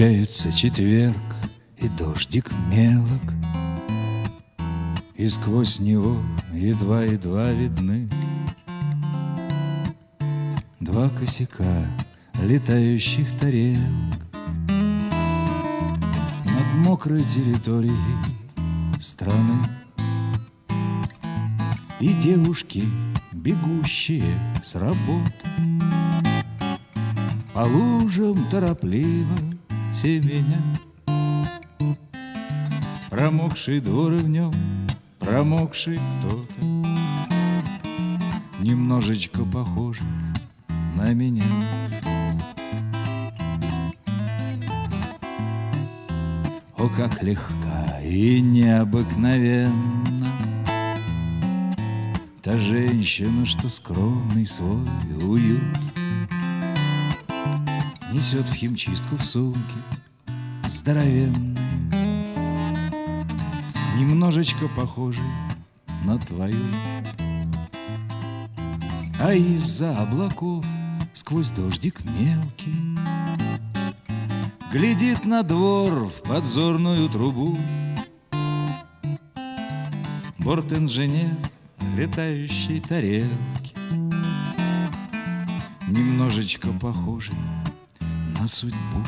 Кончается четверг, и дождик мелок, И сквозь него едва-едва видны Два косяка летающих тарелок. Над мокрой территорией страны И девушки, бегущие с работы. По лужам торопливо семеня Промокший двор и в нем промокший кто-то. Немножечко похожий на меня. О, как легка и необыкновенна Та женщина, что скромный свой уют Несет в химчистку в сумке. Здоровенной Немножечко похожий на твою. А из-за облаков сквозь дождик мелкий Глядит на двор в подзорную трубу. Борт-инженер летающей тарелки Немножечко похожий на судьбу.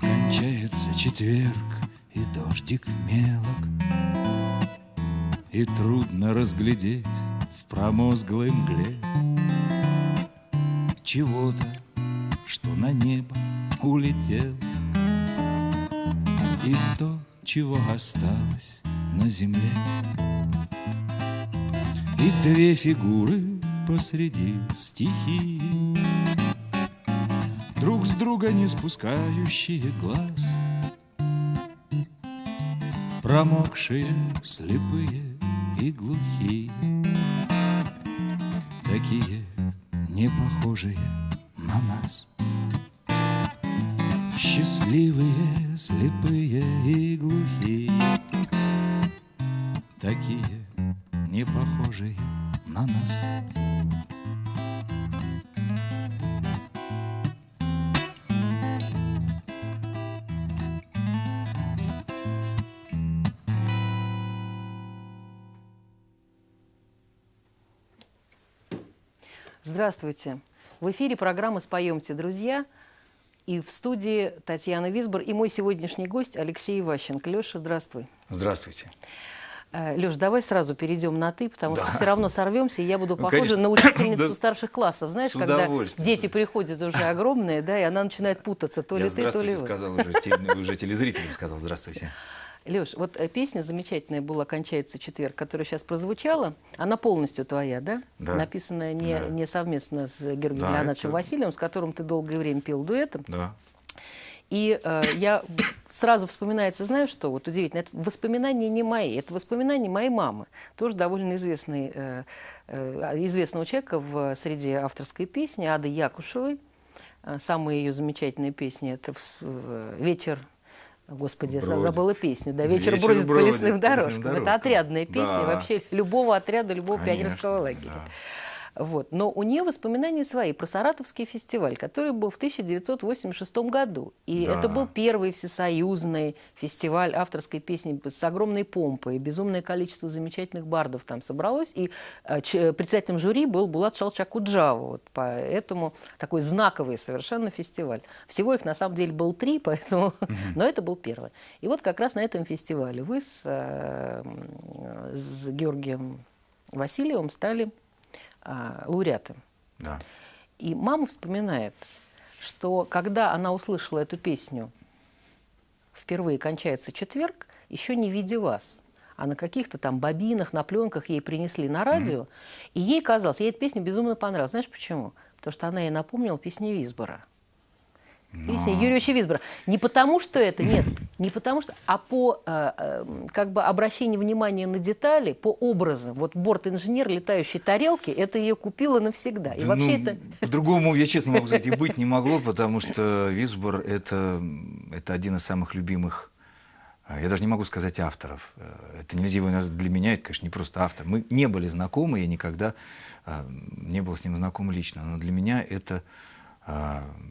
Кончается четверг, и дождик мелок И трудно разглядеть в промозглой мгле Чего-то, земле. И две фигуры посреди стихии. Друг с друга не спускающие глаз. Промокшие, слепые и глухие. Такие не похожие на нас. Счастливые, слепые и глухие Здравствуйте. В эфире программа «Споемте, друзья». И в студии Татьяна Висбор и мой сегодняшний гость Алексей Иващенко. Леша, здравствуй. Здравствуйте. Леш, давай сразу перейдем на «ты», потому Да. что все равно сорвемся, и я буду Ну, похожа конечно. на учительницу Да. старших классов. Знаешь, когда дети приходят уже огромные, да, и она начинает путаться, то Я ли ты, то ли вы. сказал уже, уже телезрителям сказал здравствуйте. Леш, вот э, песня замечательная была «Кончается четверг», которая сейчас прозвучала. Она полностью твоя, да? Да. Написанная не, Да. не совместно с Георгием Да, Леонидовичем это- Васильевым, с которым ты долгое время пел дуэтом. Да. И э, я сразу вспоминается, знаешь что, вот удивительно, это воспоминания не мои, это воспоминания моей мамы, тоже довольно известный, э, э, известного человека в среде авторской песни, Ады Якушевой. Э, Самая ее замечательная песня – это «Вечер», Господи, я Бродит. забыла песню, да, «Вечер, «Вечер бродит, по бродит лесным по лесным дорожкам». Это дорожкам. отрядная песня Да. вообще любого отряда, любого Конечно, пионерского лагеря. да. Вот. Но у нее воспоминания свои про Саратовский фестиваль, который был в 1986 году. И Да. это был первый всесоюзный фестиваль авторской песни с огромной помпой. Безумное количество замечательных бардов там собралось. И э, ч- председателем жюри был Булат Шалчакуджава. Вот поэтому такой знаковый совершенно фестиваль. Всего их на самом деле был три, поэтому... но это был первый. И вот как раз на этом фестивале вы с, э, м, с Георгием Васильевым стали а, лауреатом. Да. И мама вспоминает, что когда она услышала эту песню впервые кончается четверг, еще не видя вас, а на каких-то там бобинах, на пленках ей принесли на радио, и ей казалось, ей эта песня безумно понравилась. Знаешь почему? Потому что она ей напомнила песню Висбора. Песня Юрьевича Висбора. Не потому, что это, нет, не потому что, а по э, э, как бы обращению внимания на детали, по образам. Вот борт-инженер летающей тарелки, это ее купила навсегда. И вообще Ну, это... По-другому, я честно могу сказать, и быть не могло, потому что Висбор это, это один из самых любимых а, я даже не могу сказать авторов. Э, это нельзя его для меня, это, конечно, не просто автор. Мы не были знакомы, я никогда не был с ним знаком лично, но для меня это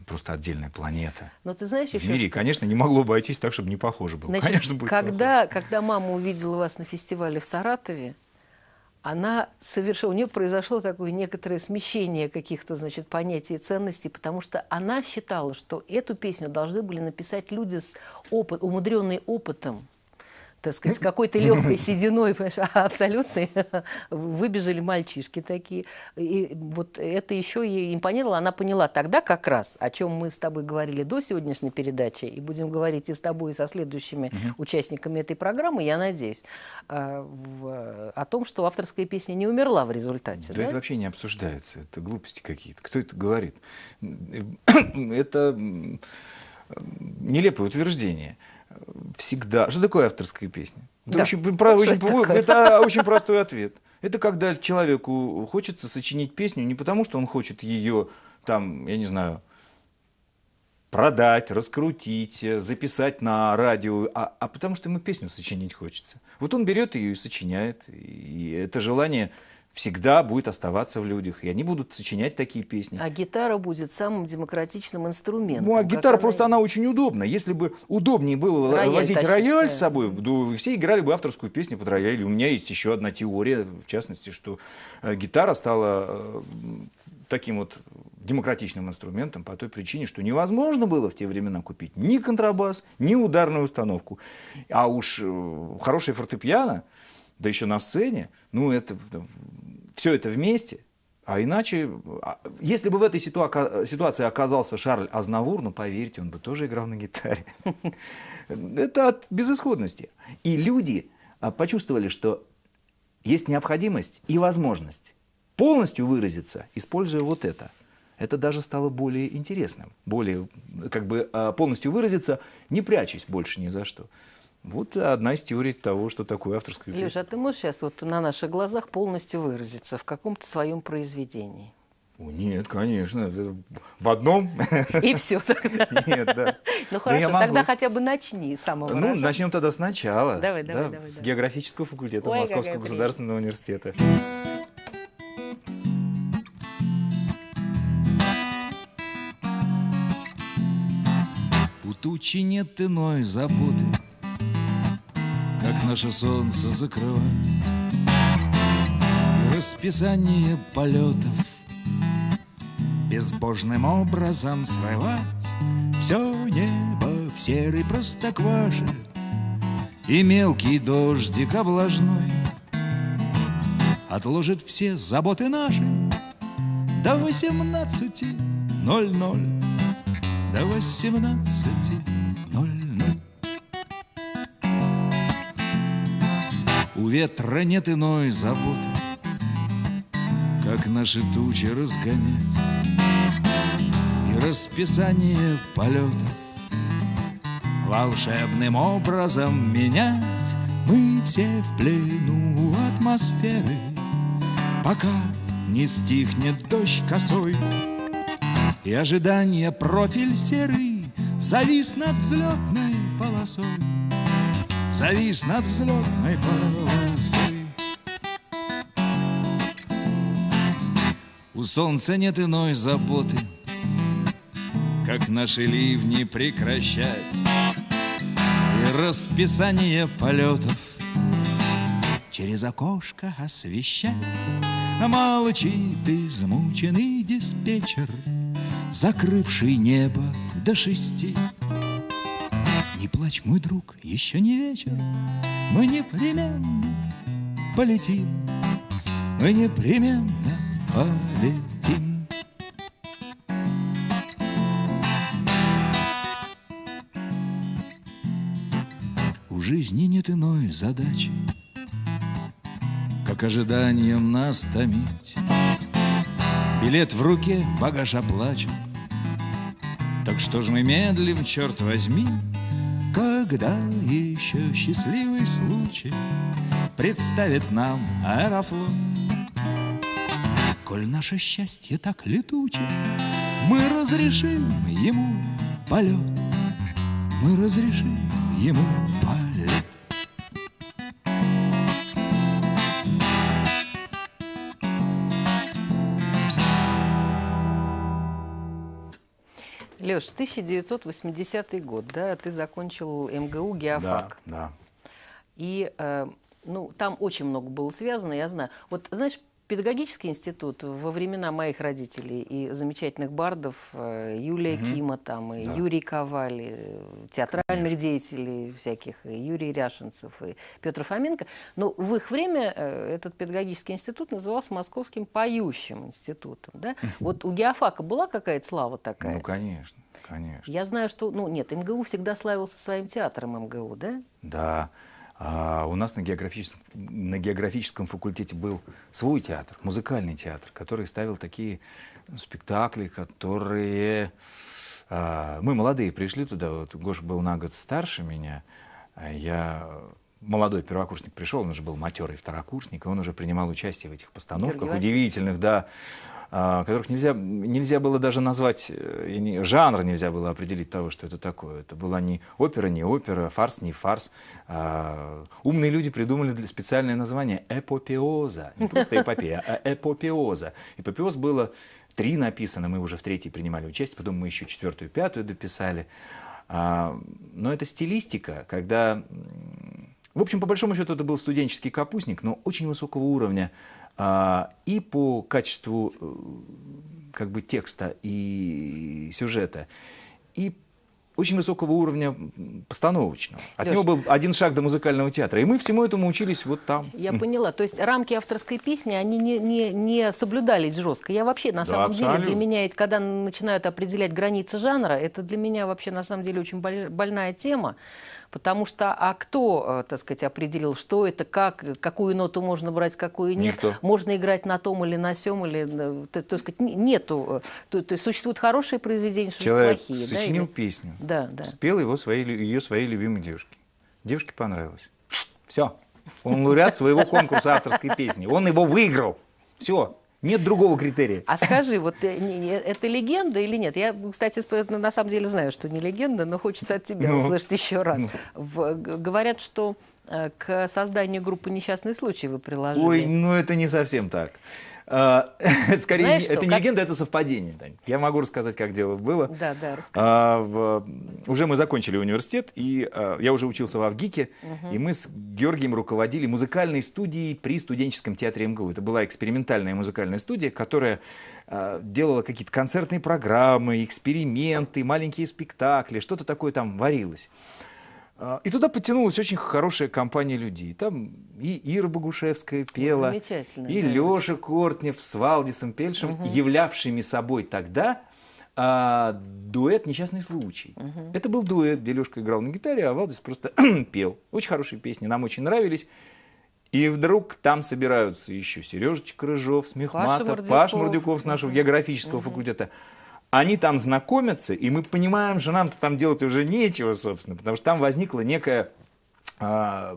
просто отдельная планета. Но ты знаешь В мире, что- конечно, не могло обойтись так, чтобы не похоже было. Значит, конечно, будет когда, когда мама увидела вас на фестивале в Саратове, она совершила, у нее произошло такое некоторое смещение каких-то, значит, понятий и ценностей, потому что она считала, что эту песню должны были написать люди с опыт, умудренные опытом, так сказать, с какой-то легкой сединой, а абсолютно выбежали мальчишки такие. И вот это еще ей импонировало. Она поняла тогда как раз, о чем мы с тобой говорили до сегодняшней передачи, и будем говорить и с тобой, и со следующими участниками этой программы, я надеюсь, а, о том, что авторская песня не умерла в результате. Да, да? это вообще не обсуждается, это глупости какие-то. Кто это говорит? Это нелепое утверждение. Всегда. Что такое авторская песня? Это, Да. очень, про- очень- это это очень простой ответ. Это когда человеку хочется сочинить песню не потому, что он хочет ее, там, я не знаю, продать, раскрутить, записать на радио, а, а потому что ему песню сочинить хочется. Вот он берет ее и сочиняет, и это желание всегда будет оставаться в людях, и они будут сочинять такие песни. А гитара будет самым демократичным инструментом. Ну, а гитара она просто она очень удобна. Если бы удобнее было Рояль возить тащить, рояль да. с собой, то все играли бы авторскую песню под рояль. И у меня есть еще одна теория, в частности, что э, гитара стала э, таким вот демократичным инструментом по той причине, что невозможно было в те времена купить ни контрабас, ни ударную установку. А уж э, хорошее фортепиано, да еще на сцене, ну это все это вместе. А иначе, а, если бы в этой ситуа- ситуации оказался Шарль Азнавур, ну поверьте, он бы тоже играл на гитаре. Это от безысходности. И люди а, почувствовали, что есть необходимость и возможность полностью выразиться, используя вот это. Это даже стало более интересным, более как бы а, полностью выразиться, не прячась больше ни за что. Вот одна из теорий того, что такое авторская песня. Леша, а ты можешь сейчас вот на наших глазах полностью выразиться в каком-то своем произведении? О, нет, конечно. это В одном? И все тогда. Нет, да. Ну хорошо, тогда хотя бы начни с самого Ну, начнем тогда сначала. Давай, давай, Да, давай, С давай. географического факультета Ой, Московского государственного университета. У тучи нет иной заботы, наше солнце закрывать. Расписание полетов Безбожным образом срывать Все небо в серый простокваше И мелкий дождик облажной Отложит все заботы наши До восемнадцати ноль ноль до восемнадцати ветра нет иной заботы, Как наши тучи разгонять И расписание полетов. Волшебным образом менять Мы все в плену атмосферы Пока не стихнет дождь косой и ожидание профиль серый Завис над взлетной полосой Завис над взлетной полосой. У солнца нет иной заботы Как наши ливни прекращать. И расписание полетов Через окошко освещать. Молчит измученный диспетчер закрывший небо до шести. Не плачь, мой друг, еще не вечер, мы непременно полетим, мы непременно полетим. У жизни нет иной задачи, как ожиданием нас томить. Билет в руке, багаж оплачен. Так что ж мы медлим, черт возьми, Когда еще счастливый случай Представит нам аэрофлот. Коль наше счастье так летуче, Мы разрешим ему полет, Мы разрешим ему полет. Леш, 1980 год, да, ты закончил МГУ геофак. Да, да. И э, ну, там очень много было связано, я знаю. Вот, знаешь, педагогический институт во времена моих родителей и замечательных бардов э, Юлия Мгм. Кима, там, и Да. Юрий Коваль, э, театральных деятелей всяких, и Юрий Ряшенцев, и Петр Фоменко. Но в их время э, этот педагогический институт назывался Московским поющим институтом. Да? Вот у геофака была какая-то слава такая? Ну, конечно, конечно. Я знаю, что, ну нет, МГУ всегда славился своим театром МГУ, да? Да. А у нас на географическом, на географическом факультете был свой театр, музыкальный театр, который ставил такие спектакли, которые... а, мы молодые пришли туда, вот Гоша был на год старше меня, а я молодой первокурсник пришел, он уже был матерый второкурсник, и он уже принимал участие в этих постановках Георгий удивительных, да, которых нельзя, нельзя было даже назвать, э, не- жанр нельзя было определить того, что это такое. Это была не опера, не опера, фарс, не фарс. А, умные люди придумали для- специальное название эпопеоза. Не просто эпопея, а эпопеоза. Эпопеоз было три написано, мы уже в третьей принимали участие, потом мы еще четвертую, пятую дописали. А, но это стилистика, когда... В общем, по большому счету, это был студенческий капустник, но очень высокого уровня а, и по качеству э, как бы текста и сюжета, и очень высокого уровня постановочного. От Лёш. него был один шаг до музыкального театра. И мы всему этому учились вот там. Я поняла. То есть рамки авторской песни, они не, не, не соблюдались жестко. Я вообще, на Да, самом деле, абсолютно. для меня, когда начинают определять границы жанра, это для меня вообще, на самом деле, очень боль- больная тема. Потому что, а кто, э, так сказать, определил, что это, как, какую ноту можно брать, какую нет? Никто. Можно играть на том или на сем, или, э, так сказать, не- нету. э, То, то есть существуют хорошие произведения, существуют Человек плохие. да, сочинил или- песню, Да, да. спел его своей, ее своей любимой девушке. Девушке понравилось. Все. Он лауреат своего конкурса авторской песни. Он его выиграл. Все. Нет другого критерия. А скажи, вот э, это легенда или нет? Я, кстати, сп- на самом деле знаю, что не легенда, но хочется от тебя Ну. услышать еще раз. В- г- говорят, что э, к созданию группы «Несчастный случай» вы приложили. Ой, ну это не совсем так. Это скорее, Знаешь не- что, это не как- легенда, это совпадение. Тань. Я могу рассказать, как дело было. Да, да. А, в- уже мы закончили университет, и а, я уже учился в Авгике, и мы с Георгием руководили музыкальной студией при студенческом театре МГУ. Это была экспериментальная музыкальная студия, которая а, делала какие-то концертные программы, эксперименты, маленькие спектакли, что-то такое там варилось. А, И туда подтянулась очень хорошая компания людей. Там и Ира Богушевская пела, замечательно, и да. Леша Кортнев с Валдисом Пельшем, являвшими собой тогда а, дуэт «Несчастный случай». Это был дуэт, где Лешка играл на гитаре, а Валдис просто пел. Очень хорошие песни, нам очень нравились. И вдруг там собираются еще Сережечка Рыжов, Смехматов, Мордюков. Паш Мордюков с нашего географического факультета. Они там знакомятся, и мы понимаем, что нам-то там делать уже нечего, собственно, потому что там возникла некая а,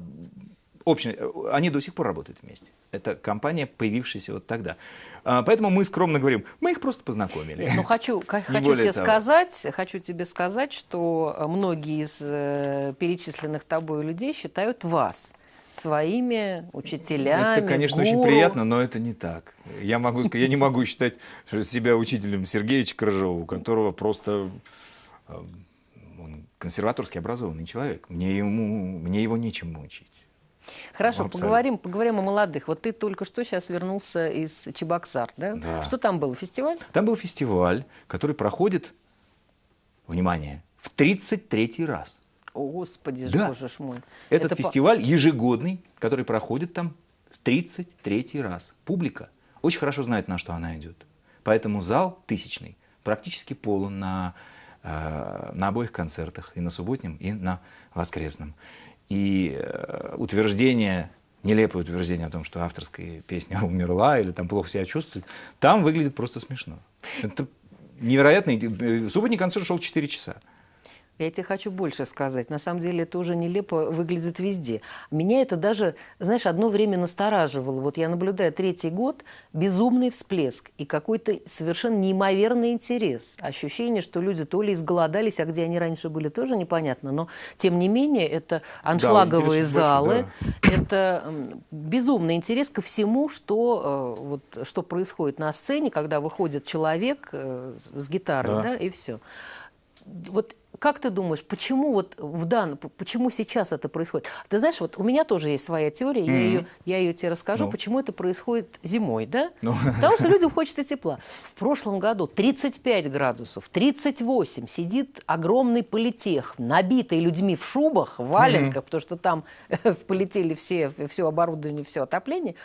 общая... Они до сих пор работают вместе. Это компания, появившаяся вот тогда. А, поэтому мы скромно говорим, мы их просто познакомили. Ну хочу, хочу тебе того. сказать, хочу тебе сказать, что многие из э, перечисленных тобой людей считают вас своими учителями. Это, конечно, очень гуру. приятно, но это не так. Я, могу, сказать- я не могу считать себя учителем Сергеевича Крыжова, у которого просто э, он консерваторски образованный человек. Мне, ему, мне его нечем учить. Хорошо, Абсолютно. поговорим, поговорим о молодых. Вот ты только что сейчас вернулся из Чебоксар, да? Да. Что там был, фестиваль? Там был фестиваль, который проходит, внимание, в 33 раз. О, Господи, Да. боже ж мой. Этот Это по- фестиваль ежегодный, который проходит там в 33 раз. Публика очень хорошо знает, на что она идет. Поэтому зал тысячный практически полон на, э, на обоих концертах, и на субботнем, и на воскресном. И э, утверждение, нелепое утверждение о том, что авторская песня умерла или там плохо себя чувствует, там выглядит просто смешно. Это невероятно. Э, Субботний концерт шел 4 часа. Я тебе хочу больше сказать. На самом деле это уже нелепо выглядит везде. Меня это даже, знаешь, одно время настораживало. Вот я наблюдаю третий год, безумный всплеск и какой-то совершенно неимоверный интерес. Ощущение, что люди то ли изголодались, а где они раньше были, тоже непонятно. Но, тем не менее, это аншлаговые большой, залы, это м, безумный интерес ко всему, что, э, вот, что происходит на сцене, когда выходит человек э, с- с гитарой, Да. да, и все. вот как ты думаешь, почему вот в данном, почему сейчас это происходит? Ты знаешь, вот у меня тоже есть своя теория, я, ее, я ее тебе расскажу, Ну. почему это происходит зимой, да? Ну. Потому что людям хочется тепла. В прошлом году 35 градусов, 38, сидит огромный политех, набитый людьми в шубах, в валенках, потому что там полетели все, все оборудование, все отопление.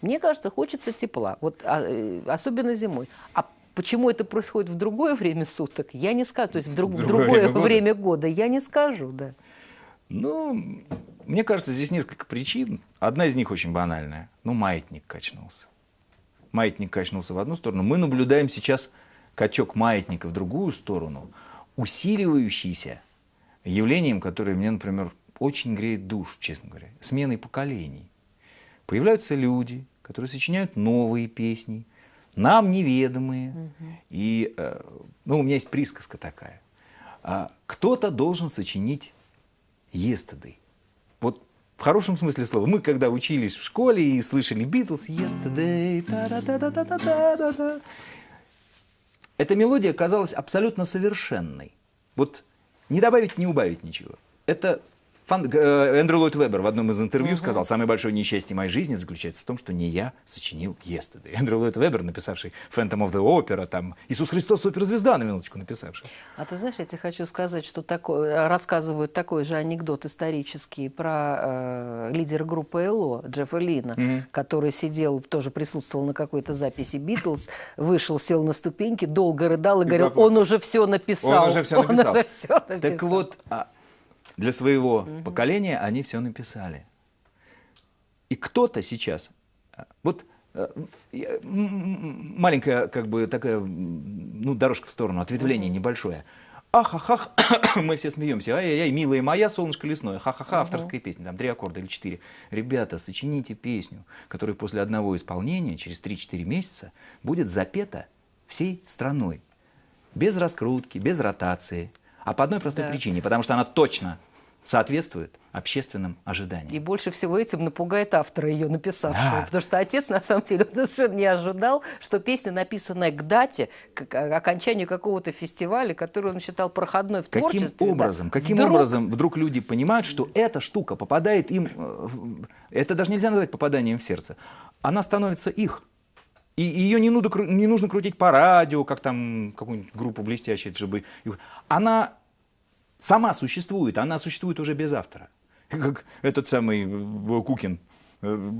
Мне кажется, хочется тепла, вот, а, э, особенно зимой. А почему это происходит в другое время суток, я не скажу. То есть в, друг- в другое другое время года? время года я не скажу, да. Ну, мне кажется, здесь несколько причин. Одна из них очень банальная. Ну, маятник качнулся. Маятник качнулся в одну сторону. Мы наблюдаем сейчас качок маятника в другую сторону, усиливающийся явлением, которое мне, например, очень греет душу, честно говоря, сменой поколений. Появляются люди, которые сочиняют новые песни, нам неведомые. И, э, ну, у меня есть присказка такая. А, Кто-то должен сочинить yesterday. Вот в хорошем смысле слова. Мы когда учились в школе и слышали Битлз, yesterday, та-да-да-да-да-да-да-да. Эта мелодия казалась абсолютно совершенной. Вот не добавить, не убавить ничего. Это фан- э, Эндрю Ллойд Вебер в одном из интервью сказал, самое большое несчастье моей жизни заключается в том, что не я сочинил Yesterday. Эндрю Ллойд Вебер, написавший Phantom of the Opera, там, Иисус Христос суперзвезда, на минуточку написавший. А ты знаешь, я тебе хочу сказать, что такое, рассказывают такой же анекдот исторический про э, лидера группы ЛО Джеффа Лина, который сидел, тоже присутствовал на какой-то записи Битлз, вышел, сел на ступеньки, долго рыдал и, говорил, заплакал. он уже все написал. Он уже все написал. уже всё написал. Так вот, а, для своего поколения они все написали. И кто-то сейчас, а, вот э, маленькая как бы такая, ну, дорожка в сторону, ответвление небольшое. Ах, ах, мы все смеемся. Ай-яй-яй, милая моя, солнышко лесное. Ха-ха-ха, авторская песня, там три аккорда или четыре. Ребята, сочините песню, которая после одного исполнения, через 3-4 месяца, будет запета всей страной. Без раскрутки, без ротации. А по одной простой Да. причине, потому что она точно соответствует общественным ожиданиям. И больше всего этим напугает автора ее написавшего. Да. Потому что отец, на самом деле, он совершенно не ожидал, что песня, написанная к дате, к окончанию какого-то фестиваля, который он считал проходной в Каким творчестве. да, образом, каким вдруг образом вдруг люди понимают, что эта штука попадает им, э, это даже нельзя назвать попаданием в сердце, она становится их. И ее не нужно, не нужно крутить по радио, как там какую-нибудь группу блестящую, чтобы... Она сама существует, она существует уже без автора. Как этот самый э, Кукин э,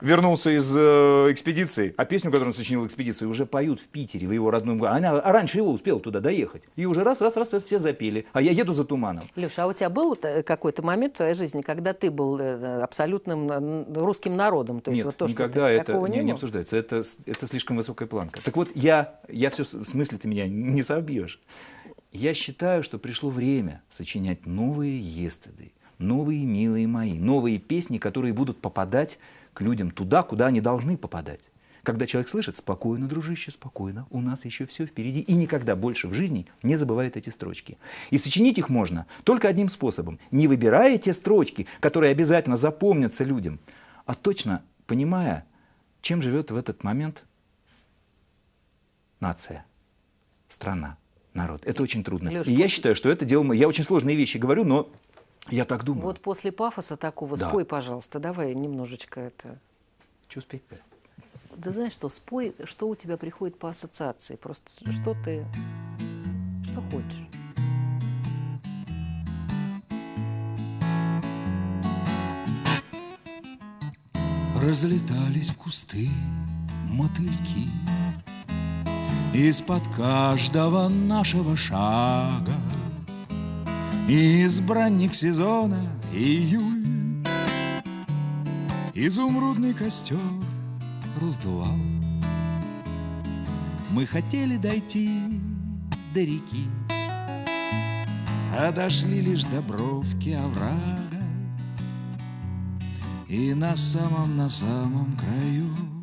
вернулся из э, экспедиции, а песню, которую он сочинил в экспедиции, уже поют в Питере, в его родном городе. Она, а раньше его успела туда доехать. И уже раз, раз, раз, раз все запели. А я еду за туманом. Леша, а у тебя был какой-то момент в твоей жизни, когда ты был абсолютным русским народом? То есть Нет, вот то, что никогда ты- это не, не обсуждается. Это, с- это слишком высокая планка. Так вот, я, я все, в смысле ты меня не собьешь. Я считаю, что пришло время сочинять новые естеды, новые милые мои, новые песни, которые будут попадать к людям туда, куда они должны попадать. Когда человек слышит «спокойно, дружище, спокойно, у нас еще все впереди», и никогда больше в жизни не забывает эти строчки. И сочинить их можно только одним способом. Не выбирая те строчки, которые обязательно запомнятся людям, а точно понимая, чем живет в этот момент нация, страна, народ. Это очень трудно. Лёш, и я считаю, что это дело... Я очень сложные вещи говорю, но я так думаю. Вот после пафоса такого Да. спой, пожалуйста, давай немножечко это... Что успеть-то? Да знаешь что, спой, что у тебя приходит по ассоциации, просто что ты, что хочешь. Разлетались в кусты мотыльки Из-под каждого нашего шага. Избранник сезона июль. Изумрудный костер раздувал. Мы хотели дойти до реки. А дошли лишь до бровки оврага. И на самом, на самом краю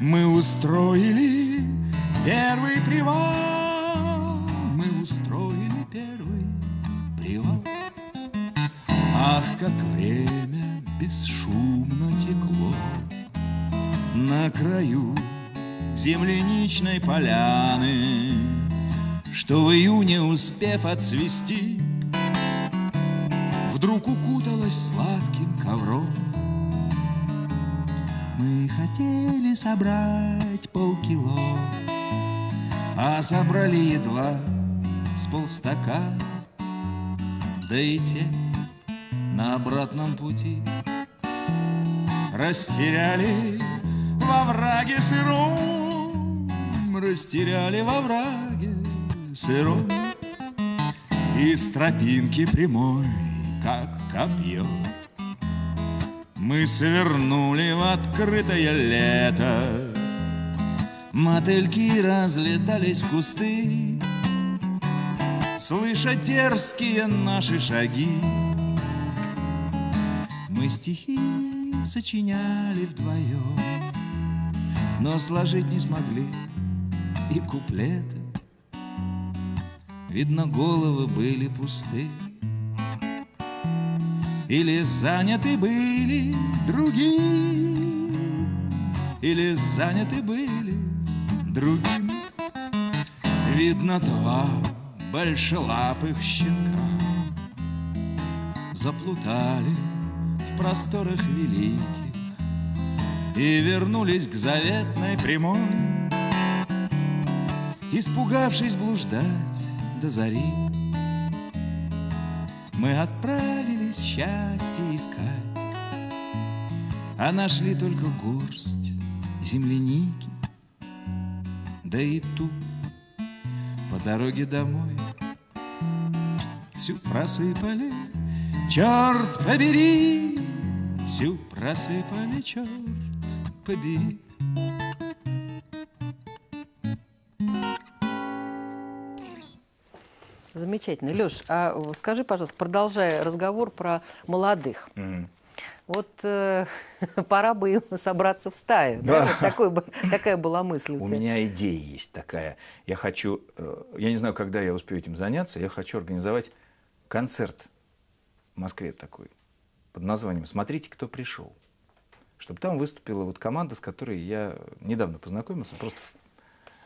Мы устроили первый привал. Мы устроили первый привал. Ах, как время бесшумно текло На краю земляничной поляны. Что в июне, успев отцвести, Вдруг укуталась сладким ковром. Мы хотели собрать полкило, А собрали едва с полстакана, Да и те на обратном пути Растеряли во враге сыром, Растеряли во враге сыром. Из тропинки прямой, как копье, Мы свернули в открытое лето. Мотыльки разлетались в кусты, Слыша дерзкие наши шаги. Мы стихи сочиняли вдвоем, Но сложить не смогли и куплеты. Видно, головы были пусты, Или заняты были другие, Или заняты были другим. Видно, два большелапых щенка Заплутали в просторах великих И вернулись к заветной прямой Испугавшись блуждать до зари Мы отправились счастье искать. А нашли только горсть земляники Да и ту по дороге домой. Всю просыпали, черт побери Всю просыпали, черт побери Замечательно. Леш, а скажи, пожалуйста, продолжая разговор про молодых. Вот э, пора бы им собраться в стаю. Да. Да? Вот такой, такая была мысль у, У тебя. меня идея есть такая. Я хочу, э, я не знаю, когда я успею этим заняться, я хочу организовать концерт в Москве такой под названием «Смотрите, кто пришел». Чтобы там выступила вот команда, с которой я недавно познакомился, просто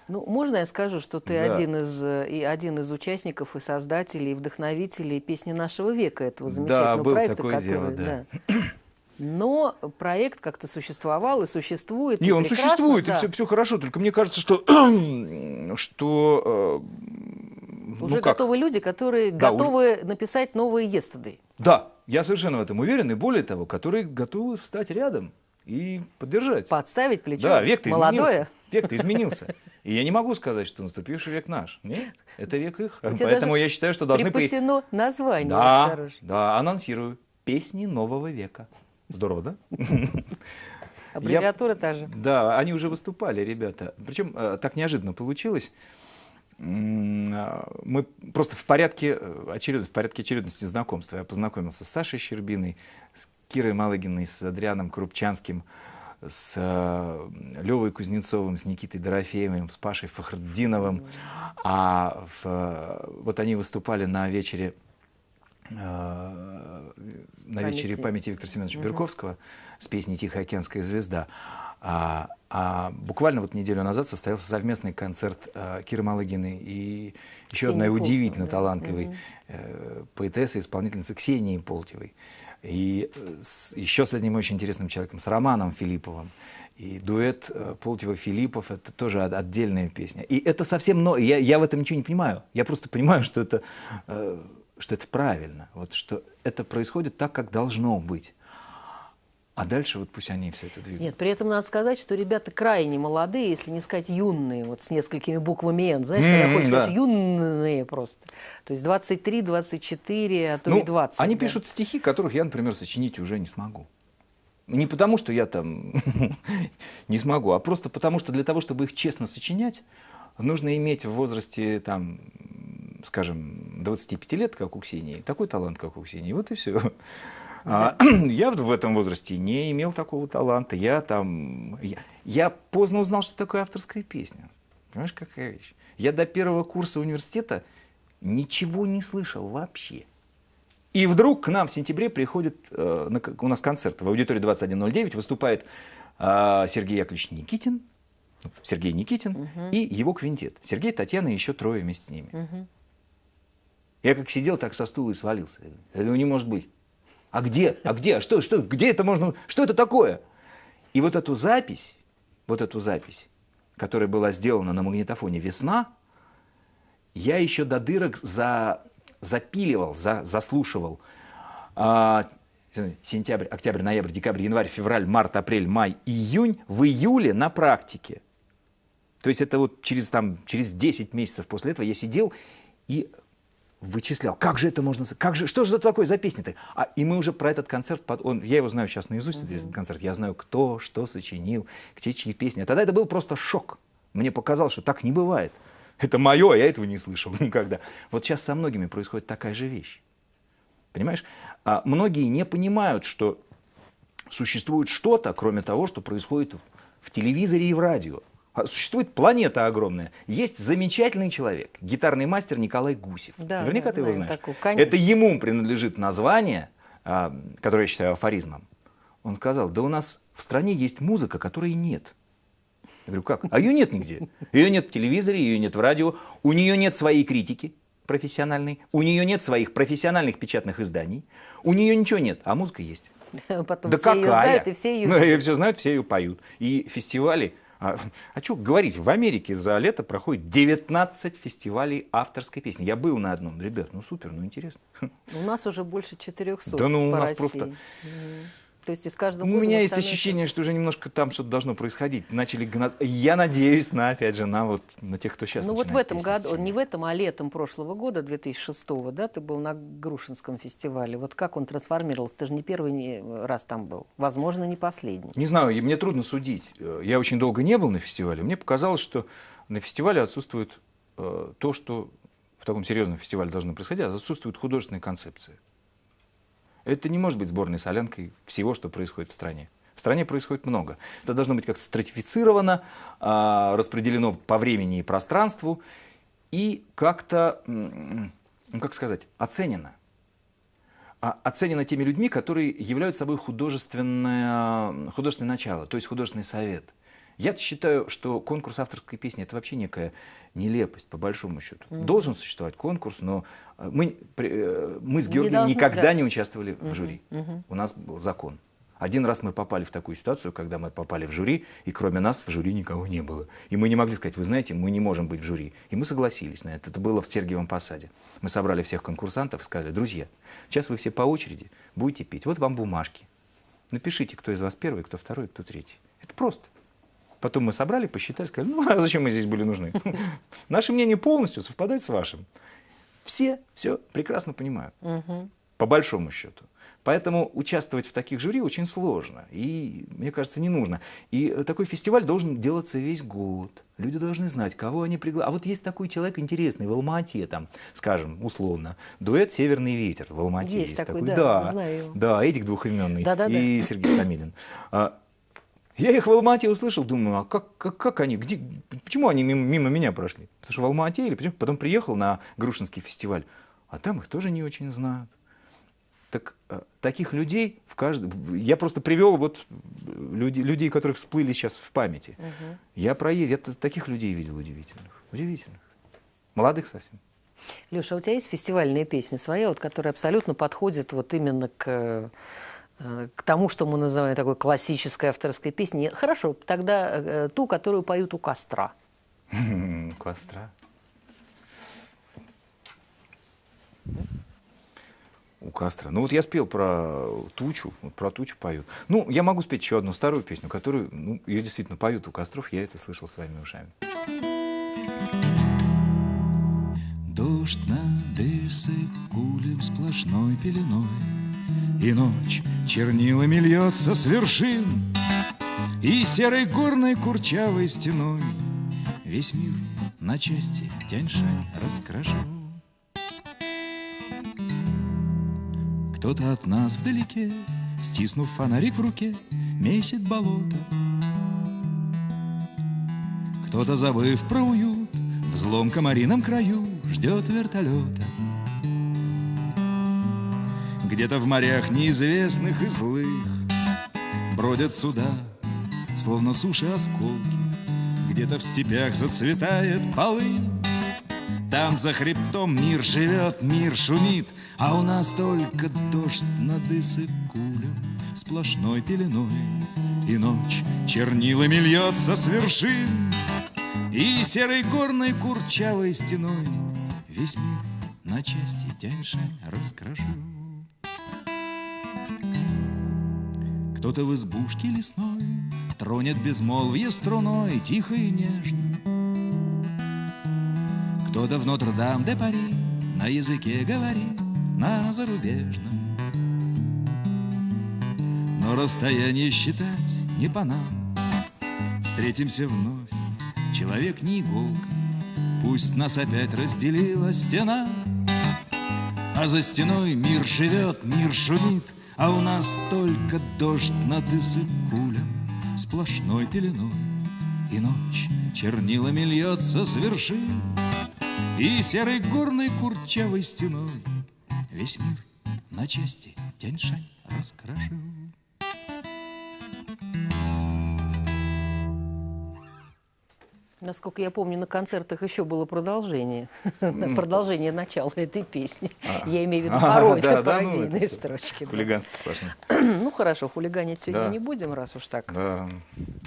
Ну, можно я скажу, что ты Да. один, из, э, и один из участников и создателей, и вдохновителей песни нашего века, этого Да, замечательного было проекта, такое дело, который... да. Но проект как-то существовал и существует. Не, и он существует, да. и все, все хорошо. Только мне кажется, что, что э, Уже ну как? готовы люди, которые Да, уже- готовы написать новые yesterday. Да, я совершенно в этом уверен, и более того, которые готовы встать рядом и поддержать. Подставить плечо Да, век-то молодое. изменился. Век-то изменился. И я не могу сказать, что наступивший век наш. Нет, это век их. Тебя Поэтому я считаю, что должны... при- Припасено название Да, да, анонсирую. Песни нового века. Здорово, да? Аббревиатура та же. Да, они уже выступали, ребята. Причем э, так неожиданно получилось. А, Мы просто в порядке, э, очеред- в порядке очередности знакомства. Я познакомился с Сашей Щербиной, с Кирой Малыгиной, с Адрианом Крупчанским, с э, Левой Кузнецовым, с Никитой Дорофеевым, с Пашей Фахрдиновым. А в, вот они выступали на вечере э, на вечере Памяти. Виктора Семеновича Берковского с песней «Тихоокеанская звезда». А, а буквально вот неделю назад состоялся совместный концерт э, Киры Малыгиной и еще Ксении одной Полтевой, удивительно да. талантливой э, поэтессы, исполнительницы Ксении Полтевой. И э, с, еще с одним очень интересным человеком, с Романом Филипповым. И дуэт э, Полтева-Филиппов – это тоже от- отдельная песня. И это совсем... Но... Я, я в этом ничего не понимаю. Я просто понимаю, что это, э, что это правильно. Вот, что это происходит так, как должно быть. А дальше вот пусть они все это двигают. Нет, при этом надо сказать, что ребята крайне молодые, если не сказать юные, вот с несколькими буквами «Н». Знаешь, когда Мгм, хочешь да. сказать юные просто. То есть 23, 24, а то и Ну, 20. они да. пишут стихи, которых я, например, сочинить уже не смогу. Не потому, что я там не смогу, а просто потому, что для того, чтобы их честно сочинять, нужно иметь в возрасте, там, скажем, 25 лет, как у Ксении, такой талант, как у Ксении. Вот и все. я в этом возрасте не имел такого таланта. Я там... Я, я поздно узнал, что такое авторская песня. Понимаешь, какая вещь? Я до первого курса университета ничего не слышал вообще. И вдруг к нам в сентябре приходит, э, на у нас концерт в аудитории 2109, выступает э, Сергей Яковлевич Никитин, Сергей Никитин и его квинтет. Сергей, Татьяна и еще трое вместе с ними. Я как сидел, так со стула и свалился. Этого не может быть. А где? А где? А что? Что? Где это можно? Что это такое? И вот эту запись, вот эту запись, которая была сделана на магнитофоне «Весна», я еще до дырок за, запиливал, за, заслушивал. А, сентябрь, октябрь, ноябрь, декабрь, январь, февраль, март, апрель, май, июнь. В июле на практике. То есть это вот через, там, через 10 месяцев после этого я сидел и вычислял, как же это можно, как же, что же это такое за песня-то? А, и мы уже про этот концерт, он, я его знаю сейчас наизусть, mm-hmm. этот концерт, я знаю, кто, что сочинил, где чьи песни. А тогда это был просто шок. Мне показалось, что так не бывает. Это мое, а я этого не слышал никогда. Вот сейчас со многими происходит такая же вещь. Понимаешь? А многие не понимают, что существует что-то, кроме того, что происходит в телевизоре и в радио. А существует планета огромная. Есть замечательный человек, гитарный мастер Николай Гусев. Да, Наверняка да, ты его знаешь. Такую, Это ему принадлежит название, а, которое я считаю афоризмом. Он сказал, да у нас в стране есть музыка, которой нет. Я говорю, как? А ее нет нигде. Ее нет в телевизоре, ее нет в радио. У нее нет своей критики профессиональной. У нее нет своих профессиональных печатных изданий. У нее ничего нет, а музыка есть. Потом да все какая? ее знают, и все ее... Ну, ее все знают, все ее поют. И фестивали а, а что говорить, в Америке за лето проходит 19 фестивалей авторской песни. Я был на одном. Ребят, ну супер, ну интересно. У нас уже больше 400 Да ну у нас России. просто... То есть из каждого У меня есть ощущение, что уже немножко там что-то должно происходить. Начали гнать. Я надеюсь на, опять же, на вот на тех, кто сейчас Ну вот в этом году, сочинять. не в этом, а летом прошлого года, 2006 да, ты был на Грушинском фестивале. Вот как он трансформировался? Ты же не первый раз там был. Возможно, не последний. Не знаю, мне трудно судить. Я очень долго не был на фестивале. Мне показалось, что на фестивале отсутствует э, то, что в таком серьезном фестивале должно происходить, отсутствует художественная концепция. Это не может быть сборной солянкой всего, что происходит в стране. В стране происходит много. Это должно быть как-то стратифицировано, а, распределено по времени и пространству и как-то, ну как сказать, оценено. А, оценено теми людьми, которые являются собой художественное, художественное начало, то есть художественный совет – я считаю, что конкурс авторской песни – это вообще некая нелепость, по большому счету. Mm -hmm. Должен существовать конкурс, но э, мы, э, мы с Георгием не должны, никогда да. не участвовали mm -hmm. в жюри. Mm -hmm. У нас был закон. Один раз мы попали в такую ситуацию, когда мы попали в жюри, и кроме нас в жюри никого не было. И мы не могли сказать, вы знаете, мы не можем быть в жюри. И мы согласились на это. Это было в Сергиевом Посаде. Мы собрали всех конкурсантов и сказали, друзья, сейчас вы все по очереди будете петь. Вот вам бумажки. Напишите, кто из вас первый, кто второй, кто третий. Это просто. Потом мы собрали, посчитали, сказали, ну а зачем мы здесь были нужны? Наше мнение полностью совпадает с вашим. Все все прекрасно понимают, по большому счету. Поэтому участвовать в таких жюри очень сложно и, мне кажется, не нужно. И такой фестиваль должен делаться весь год. Люди должны знать, кого они пригласили. А вот есть такой человек интересный в Алмате, там, скажем, условно, дуэт «Северный ветер» в Алмате. Есть, есть такой, такой, да, да, знаю. Да, Эдик двухименный да, да, и да. Сергей Камилин. Я их в Алмате услышал, думаю, а как, как, как они, где, почему они мимо, мимо меня прошли? Потому что в Алмате или почему? Потом приехал на Грушинский фестиваль, а там их тоже не очень знают. Так, э, таких людей в каждом... Я просто привел вот люди, людей, которые всплыли сейчас в памяти. Угу. Я проезд, я таких людей видел удивительных. Удивительных. Молодых совсем. Леша, а у тебя есть фестивальная песня своя, вот, которая абсолютно подходит вот именно к Э, к тому, что мы называем такой классической авторской песней. Хорошо, тогда э, ту, которую поют у костра. У костра. У костра. Ну вот я спел про тучу, вот про тучу поют. Ну, я могу спеть еще одну старую песню, которую, ну, ее действительно поют у костров, я это слышал своими ушами. Дождь над Эссой кулем сплошной пеленой и ночь чернилами льется с вершин, И серой горной курчавой стеной Весь мир на части Тяньшань раскрошил. Кто-то от нас вдалеке, стиснув фонарик в руке, Месит болото. Кто-то, забыв про уют, В злом комарином краю Ждет вертолета. Где-то в морях неизвестных и злых Бродят суда, словно суши осколки где-то в степях зацветает полынь. Там за хребтом мир живет, мир шумит, А у нас только дождь над Иссык-Кулем Сплошной пеленой, и ночь чернилами льется с вершин, И серой горной курчавой стеной Весь мир на части Тяньшань раскрошил. Кто-то в избушке лесной Тронет безмолвие струной Тихо и нежно. Кто-то в Нотр-Дам-де-Пари На языке говорит, на зарубежном. Но расстояние считать не по нам. Встретимся вновь, человек не иголка, Пусть нас опять разделила стена, А за стеной мир живет, мир шумит, А у нас только дождь над Иссык-Кулем Сплошной пеленой, и ночь чернилами льется с вершин, И серой горной курчавой стеной Весь мир на части Тяньшань раскрашил. Насколько я помню, на концертах еще было продолжение. продолжение начала этой песни. Я имею в виду А, пародию, да, да, ну, пародийные всё строчки. да. Хулиганство сплошное. Ну хорошо, хулиганить сегодня Да. не будем, раз уж так Да.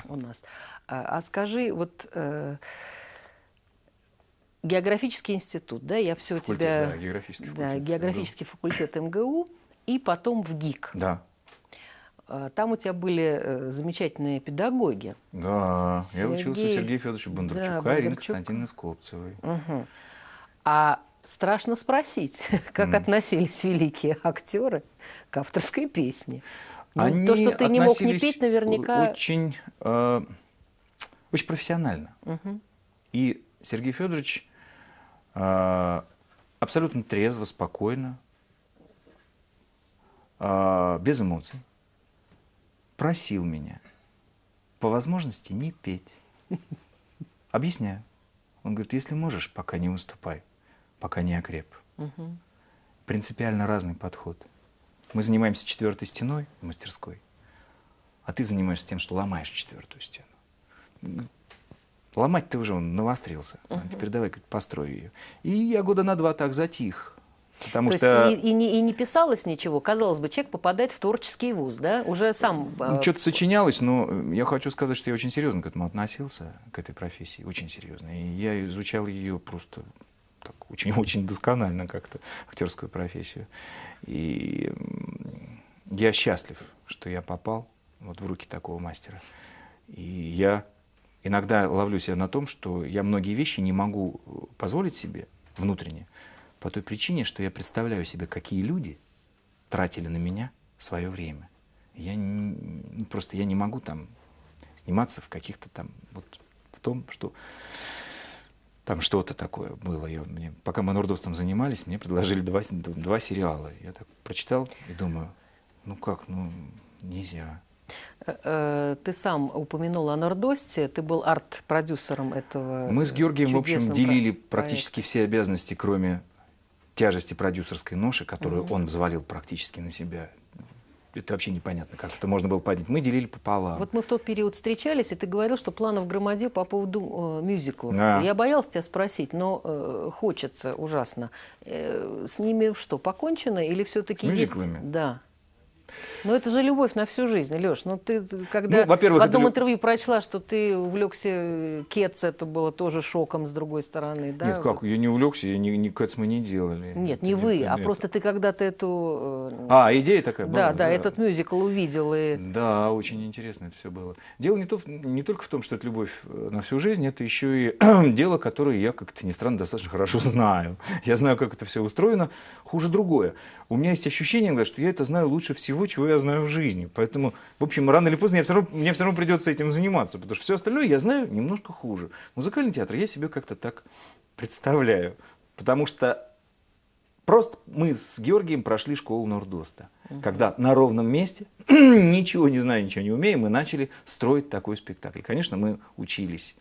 у нас. А, а скажи, вот э, географический институт, да, я все у тебя... да, географический Да, факультет географический факультет МГУ и потом в ГИК. Да. А, Там у тебя были э, замечательные педагоги. Да, я учился у Сергей. Сергея Федоровича Бондарчука Ирины Бондарчук. Константиновны Скопцевой. Мгм. А страшно спросить, как относились великие актеры к авторской песне. Ну, Они то, что ты не мог не петь, наверняка... Очень, э, очень профессионально. Мгм. И Сергей Федорович э, абсолютно трезво, спокойно, э, без эмоций просил меня по возможности не петь. Объясняю. Он говорит, если можешь, пока не выступай, пока не окреп. Мгм. Принципиально разный подход. Мы занимаемся четвертой стеной в мастерской, а ты занимаешься тем, что ломаешь четвертую стену. Ломать ты уже он навострился. А теперь давай построй ее. И я года на два так затих. Потому То что есть и, и не, и не писалось ничего. Казалось бы, человек попадает в творческий вуз, да? Уже сам... э, что-то сочинялось, но э, я хочу сказать, что я очень серьезно к этому относился, к этой профессии, очень серьезно. И я изучал ее просто очень-очень досконально как-то, актерскую профессию. И я счастлив, что я попал вот в руки такого мастера. И я иногда ловлю себя на том, что я многие вещи не могу э, позволить себе внутренне, по той причине, что я представляю себе, какие люди тратили на меня свое время. Я не- ну, просто я не могу там сниматься в каких-то там вот в том, что там что-то такое было. Я, мне, пока мы Нордостом занимались, мне предложили два, два сериала. Я так прочитал и думаю, ну как, ну нельзя. э, э, Ты сам упомянул о Нордосте, ты был арт-продюсером этого Мы с Георгием, в общем, делили проекта. практически все обязанности, кроме тяжести продюсерской ноши, которую он взвалил практически на себя. Это вообще непонятно, как это можно было поднять. Мы делили пополам. Вот мы в тот период встречались, и ты говорил, что планов громадил по поводу э, мюзиклов. Да. Я боялась тебя спросить, но э, хочется ужасно. Э, с ними что, покончено или все-таки есть? мюзиклами? Да. Но это же любовь на всю жизнь, Леш. Ну ты когда Ну, во-первых, в это одном лю- интервью прочла, что ты увлекся э, Кетц, это было тоже шоком с другой стороны, да? Нет, как, я не увлекся, я ни, ни Кэтс мы не делали. Нет, Это не вы, это- а это- просто ты когда-то эту... э, А, идея такая была? да, да, этот мюзикл увидел и... Да, очень интересно это все было. Дело не, то, не только в том, что это любовь э, на всю жизнь, это еще и дело, которое я, как-то ни странно, достаточно хорошо знаю. Я знаю, как это все устроено. Хуже другое. У меня есть ощущение, что я это знаю лучше всего, чего я знаю в жизни. Поэтому, в общем, рано или поздно я все равно, мне все равно придется этим заниматься, потому что все остальное я знаю немножко хуже. Музыкальный театр я себе как-то так представляю. Потому что Просто мы с Георгием прошли школу Нордоста, когда на ровном месте, ничего не зная, ничего не умея, мы начали строить такой спектакль. Конечно, мы учились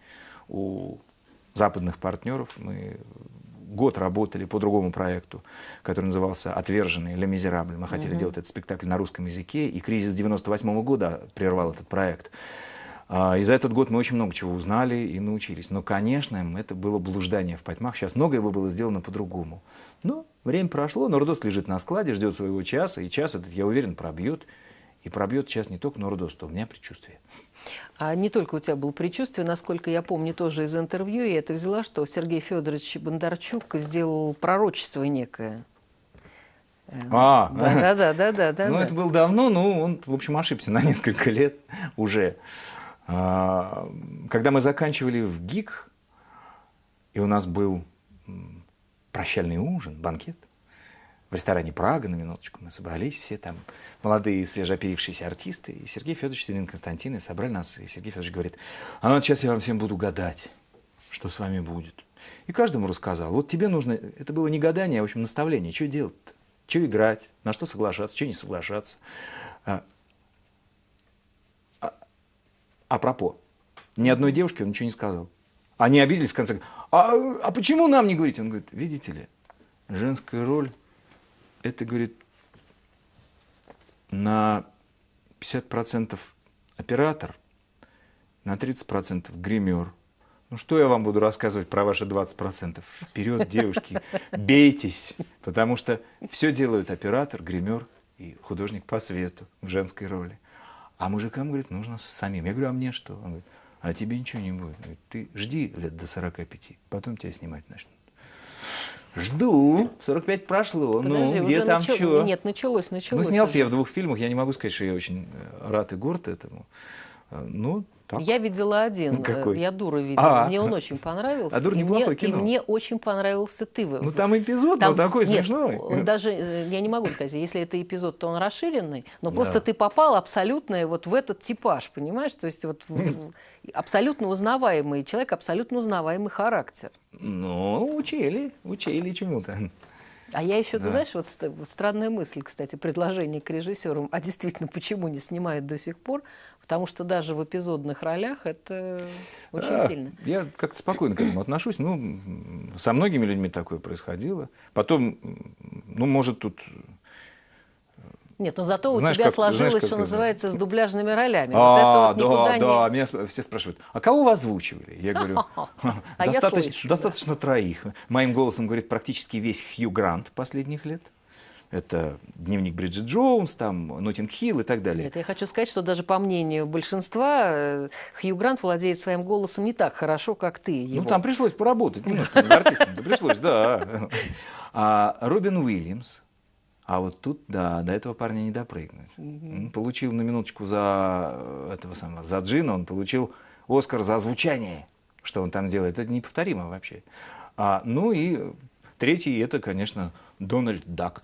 у западных партнеров, мы год работали по другому проекту, который назывался «Отверженный» «Ле Мизерабль». Мы хотели делать этот спектакль на русском языке, и кризис 98 года прервал этот проект. А, И за этот год мы очень много чего узнали и научились. Но, конечно, это было блуждание в потьмах. Сейчас многое бы было сделано по-другому. Но время прошло, Нордост лежит на складе, ждет своего часа, и час этот, я уверен, пробьет. И пробьет час не только Нордост, а у меня предчувствие. А не только у тебя было предчувствие, насколько я помню тоже из интервью, я это взяла, что Сергей Федорович Бондарчук сделал пророчество некое. Э, А, Да, да, да, да, да. ну, да. это было давно, но он, в общем, ошибся на несколько лет уже. А, Когда мы заканчивали в ГИК, и у нас был прощальный ужин, банкет, в ресторане «Прага», на минуточку, мы собрались все там, молодые, свежеоперившиеся артисты, и Сергей Федорович, Селин Константин, и собрали нас, и Сергей Федорович говорит, а ну, вот сейчас я вам всем буду гадать, что с вами будет. И каждому рассказал, вот тебе нужно, это было не гадание, а, в общем, наставление, что делать-то, что играть, на что соглашаться, что не соглашаться. А, а, апропо, ни одной девушке он ничего не сказал. Они обиделись в конце. А, а почему нам не говорите? Он говорит, видите ли, женская роль, это, говорит, на 50% оператор, на 30% гример. Ну что я вам буду рассказывать про ваши 20%? Вперед, девушки, бейтесь, потому что все делают оператор, гример и художник по свету в женской роли. А мужикам, говорит, нужно самим. Я говорю, а мне что? Он говорит, а тебе ничего не будет. Говорит, ты жди лет до 45, потом тебя снимать начнут. Жду. 45 прошло. Подожди, ну, где там начал- что? Нет, началось, началось. Ну, снялся уже. я в двух фильмах. Я не могу сказать, что я очень рад и горд этому. Э, Ну, так. Я видела один. Ну, какой? э, Я дура видела. А. Мне он очень понравился. А «Дура» и неплохое мне, кино. И мне очень понравился ты. Ну, там эпизод, Там- но такой нет, смешной. он даже, э, я не могу сказать, если это эпизод, то он расширенный, но Да. просто ты попал абсолютно вот в этот типаж, понимаешь? То есть вот абсолютно узнаваемый человек, абсолютно узнаваемый характер. Ну, учили, учили чему-то. А я еще, Да. ты знаешь, вот ст- вот странная мысль, кстати, предложение к режиссерам. А действительно, почему не снимают до сих пор? Потому что даже в эпизодных ролях это очень А, сильно. Я как-то спокойно к этому отношусь. Ну, со многими людьми такое происходило. Потом, ну, может, тут... Нет, но зато Знаешь, у тебя как- знаешь, сложилось, как что называется, с дубляжными ролями. вот А, это вот да, да, не... меня все спрашивают, а кого вы озвучивали? Я говорю, А я достаточно, да. троих. Моим голосом говорит практически весь Хью Грант последних лет. Это дневник Бриджит Джонс, там, Ноттинг Хилл и так далее. Нет, я хочу сказать, что даже по мнению большинства, э, Хью Грант владеет своим голосом не так хорошо, как ты его. Ну, там пришлось поработать немножко над артистом. Пришлось, да. А Робин Уильямс, а вот тут, да, до этого парня не допрыгнуть. Он получил на минуточку за э, этого самого, за Джина, он получил Оскар за звучание, что он там делает. Это неповторимо вообще. А, ну и третий, это, конечно, Дональд Дак.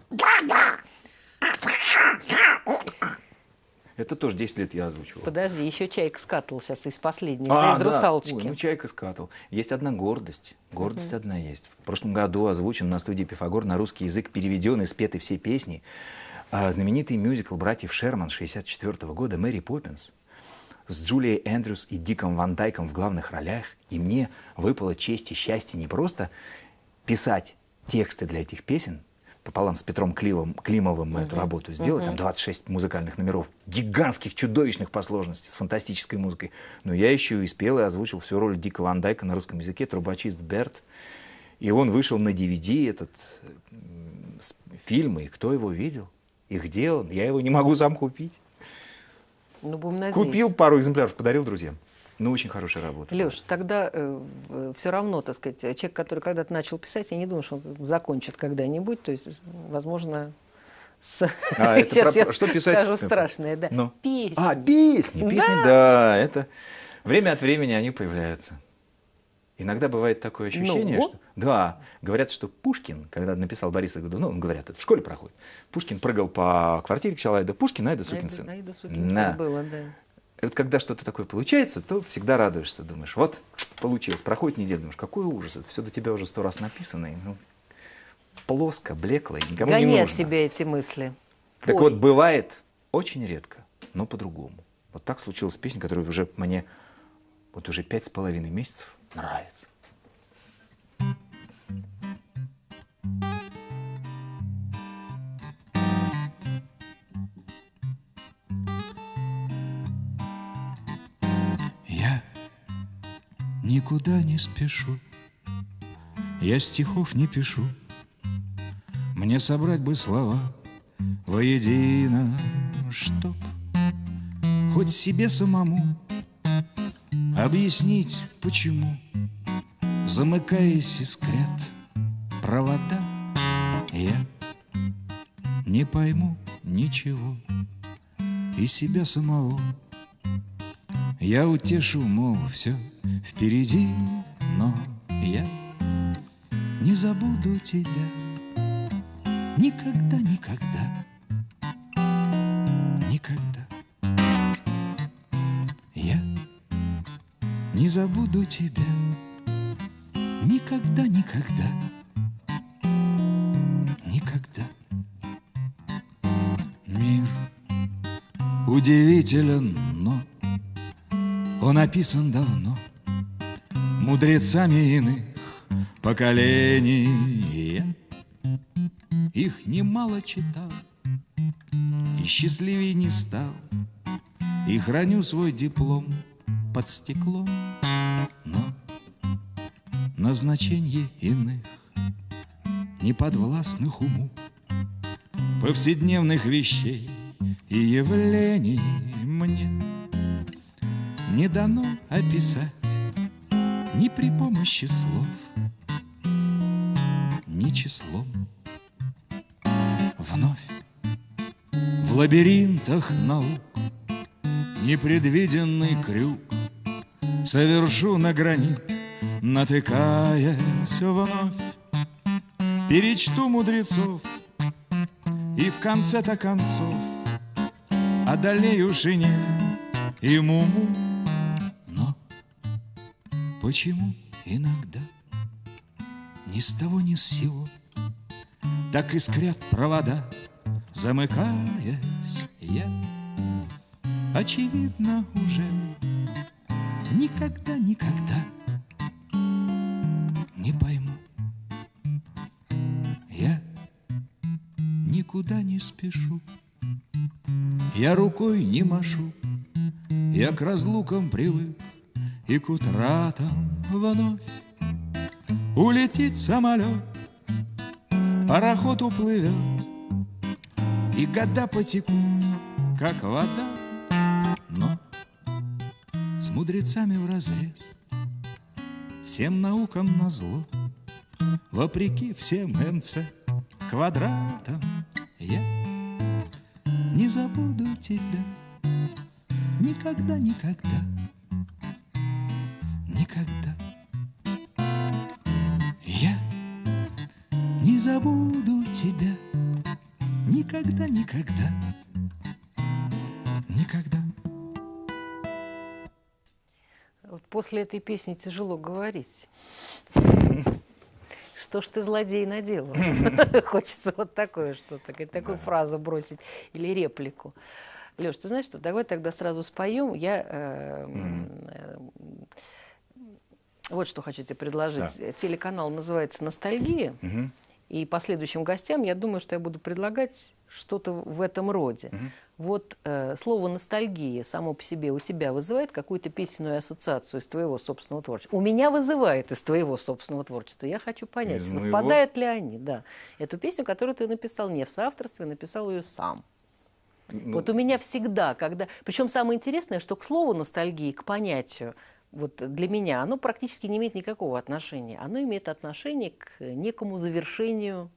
Это тоже 10 лет я озвучивал. Подожди, еще Чайка скатывал сейчас из последнего, да, из да. «Русалочки». Ой, ну, чайка скатал. Есть одна гордость. Гордость одна есть. В прошлом году озвучен на студии Пифагор на русский язык, переведен и спеты все песни. а, знаменитый мюзикл братьев Шерман 64 года «Мэри Поппинс» с Джулией Эндрюс и Диком Ван Дайком в главных ролях. И мне выпало честь и счастье не просто писать тексты для этих песен, пополам с Петром Кливом, Климовым мы эту работу сделали, там 26 музыкальных номеров, гигантских, чудовищных по сложности, с фантастической музыкой. Но я еще и спел и озвучил всю роль Дика Ван Дайка на русском языке, трубочист Берт. И он вышел на DVD, этот фильм, и кто его видел? И где он? Я его не могу сам купить. Ну, будем надеяться. Купил пару экземпляров, подарил друзьям. Ну, очень хорошая работа. Леш, тогда все равно, так сказать, человек, который когда-то начал писать, я не думаю, что он закончит когда-нибудь. То есть, возможно, с... А, это сейчас про- я что писать? скажу страшное, да. Ну. Песни. А, песни, песни, да. это время от времени они появляются. Иногда бывает такое ощущение, Ну? что... Да, говорят, что Пушкин, когда написал Бориса Годунова, говорят, это в школе проходит, Пушкин прыгал по квартире Челайда, Пушкин, Айда сукин сын. Айда сукин сын Да. было, да. И вот когда что-то такое получается, то всегда радуешься, думаешь, вот, получилось. Проходит неделя, думаешь, какой ужас, это все до тебя уже сто раз написано, и, ну, плоско, блекло, и никому не Гони нужно. от себя эти мысли. Так Пой. вот, бывает очень редко, но по-другому. Вот так случилась песня, которая уже мне вот уже пять с половиной месяцев нравится. Никуда не спешу. Я стихов не пишу, мне собрать бы слова воедино, чтоб хоть себе самому объяснить, почему, замыкаясь, искрят провода, я не пойму ничего и себя самого. Я утешу, мол, все впереди, но я не забуду тебя никогда, никогда, никогда. Я не забуду тебя никогда, никогда, никогда. Мир удивителен, но он описан давно мудрецами иных поколений. Их немало читал и счастливее не стал, и храню свой диплом под стеклом, но назначение иных неподвластных уму повседневных вещей и явлений мне не дано описать ни при помощи слов, ни числом. Вновь в лабиринтах наук непредвиденный крюк совершу на гранит, натыкаясь вновь. Перечту мудрецов и в конце-то концов одолею шине и муму. Почему иногда? Ни с того ни с сего. Так искрят провода, замыкаясь я, очевидно уже никогда, никогда не пойму. Я никуда не спешу, я рукой не машу, я к разлукам привык и к утратам вновь. Улетит самолет, пароход уплывет, и года потекут, как вода, но с мудрецами в разрез, всем наукам назло, вопреки всем МЦ. Квадратам, я не забуду тебя никогда, забуду тебя никогда, никогда, никогда. Вот после этой песни тяжело говорить. Что ж ты, злодей, наделал? Хочется вот такое что-то, такую фразу бросить или реплику. Леш, ты знаешь что, давай тогда сразу споем. Я э, э, вот что хочу тебе предложить. Да. Телеканал называется «Ностальгия». И последующим гостям я думаю, что я буду предлагать что-то в этом роде. Вот э, слово ностальгия само по себе у тебя вызывает какую-то песенную ассоциацию из твоего собственного творчества. У меня вызывает из твоего собственного творчества. Я хочу понять, Из моего? совпадают ли они, да. Эту песню, которую ты написал не в соавторстве, написал ее сам. Ну, Вот у меня всегда, когда... Причем самое интересное, что к слову ностальгии, к понятию, вот для меня оно практически не имеет никакого отношения. Оно имеет отношение к некому завершению...